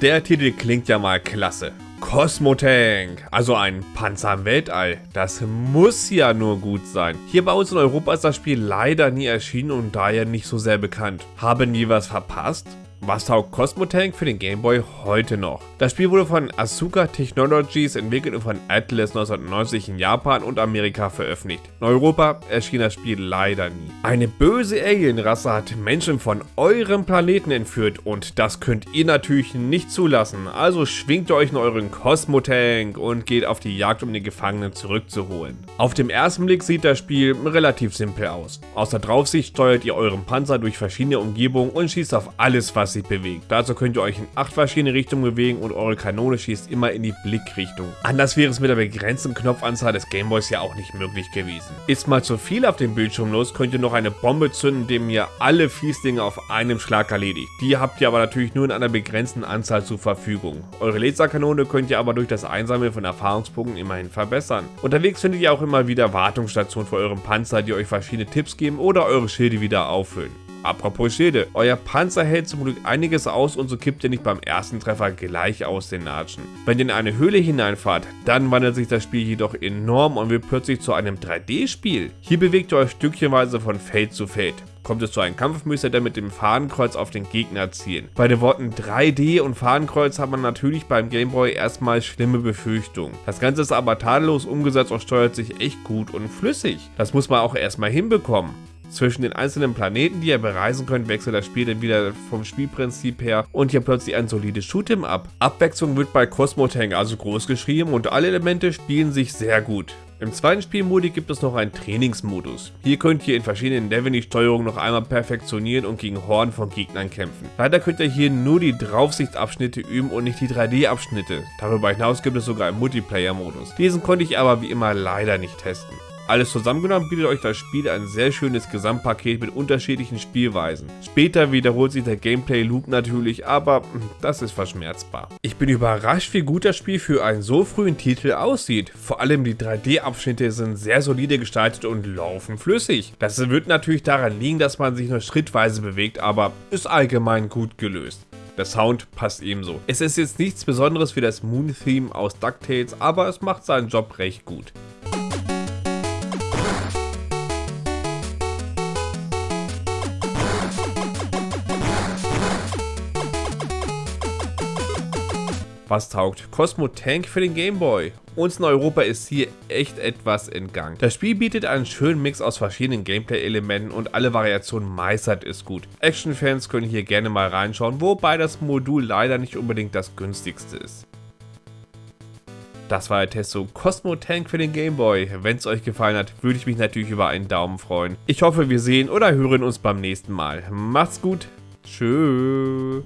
Der Titel klingt ja mal klasse. Cosmotank, also ein Panzer im Weltall. Das muss ja nur gut sein. Hier bei uns in Europa ist das Spiel leider nie erschienen und daher nicht so sehr bekannt. Haben wir was verpasst? Was taugt Cosmotank für den Game Boy heute noch? Das Spiel wurde von Asuka Technologies entwickelt und von Atlas 1990 in Japan und Amerika veröffentlicht. In Europa erschien das Spiel leider nie. Eine böse Alienrasse hat Menschen von eurem Planeten entführt und das könnt ihr natürlich nicht zulassen. Also schwingt euch in euren Cosmotank und geht auf die Jagd, um die Gefangenen zurückzuholen. Auf dem ersten Blick sieht das Spiel relativ simpel aus. Aus der Draufsicht steuert ihr euren Panzer durch verschiedene Umgebungen und schießt auf alles, was sich bewegt. Dazu könnt ihr euch in acht verschiedene Richtungen bewegen und eure Kanone schießt immer in die Blickrichtung. Anders wäre es mit der begrenzten Knopfanzahl des Gameboys ja auch nicht möglich gewesen. Ist mal zu viel auf dem Bildschirm los, könnt ihr noch eine Bombe zünden, indem ihr alle Fieslinge auf einem Schlag erledigt. Die habt ihr aber natürlich nur in einer begrenzten Anzahl zur Verfügung. Eure Laserkanone könnt ihr aber durch das Einsammeln von Erfahrungspunkten immerhin verbessern. Unterwegs findet ihr auch immer wieder Wartungsstationen für euren Panzer, die euch verschiedene Tipps geben oder eure Schilde wieder auffüllen. Apropos Schilde, euer Panzer hält zum Glück einiges aus und so kippt ihr nicht beim ersten Treffer gleich aus den Latschen. Wenn ihr in eine Höhle hineinfahrt, dann wandelt sich das Spiel jedoch enorm und wird plötzlich zu einem 3D-Spiel. Hier bewegt ihr euch stückchenweise von Feld zu Feld. Kommt es zu einem Kampf, müsst ihr dann mit dem Fahnenkreuz auf den Gegner zielen. Bei den Worten 3D und Fahnenkreuz hat man natürlich beim Gameboy erstmal schlimme Befürchtungen. Das Ganze ist aber tadellos umgesetzt und steuert sich echt gut und flüssig. Das muss man auch erstmal hinbekommen. Zwischen den einzelnen Planeten, die ihr bereisen könnt, wechselt das Spiel dann wieder vom Spielprinzip her und ihr plötzlich ein solides Shoot'em ab. Abwechslung wird bei Cosmo Tank also groß geschrieben und alle Elemente spielen sich sehr gut. Im zweiten Spielmodi gibt es noch einen Trainingsmodus. Hier könnt ihr in verschiedenen Leveln die Steuerung noch einmal perfektionieren und gegen Horden von Gegnern kämpfen. Leider könnt ihr hier nur die Draufsichtsabschnitte üben und nicht die 3D-Abschnitte. Darüber hinaus gibt es sogar einen Multiplayer-Modus. Diesen konnte ich aber wie immer leider nicht testen. Alles zusammengenommen bietet euch das Spiel ein sehr schönes Gesamtpaket mit unterschiedlichen Spielweisen. Später wiederholt sich der Gameplay-Loop natürlich, aber hm, das ist verschmerzbar. Ich bin überrascht, wie gut das Spiel für einen so frühen Titel aussieht. Vor allem die 3D-Abschnitte sind sehr solide gestaltet und laufen flüssig. Das wird natürlich daran liegen, dass man sich nur schrittweise bewegt, aber ist allgemein gut gelöst. Der Sound passt ebenso. Es ist jetzt nichts besonderes wie das Moon-Theme aus DuckTales, aber es macht seinen Job recht gut. Was taugt Cosmo Tank für den Game Boy? Uns in Europa ist hier echt etwas entgangen. Das Spiel bietet einen schönen Mix aus verschiedenen Gameplay-Elementen und alle Variationen meistert es gut. Action-Fans können hier gerne mal reinschauen, wobei das Modul leider nicht unbedingt das günstigste ist. Das war der Test zu Cosmo Tank für den Game Boy. Wenn es euch gefallen hat, würde ich mich natürlich über einen Daumen freuen. Ich hoffe, wir sehen oder hören uns beim nächsten Mal. Macht's gut. Tschüss.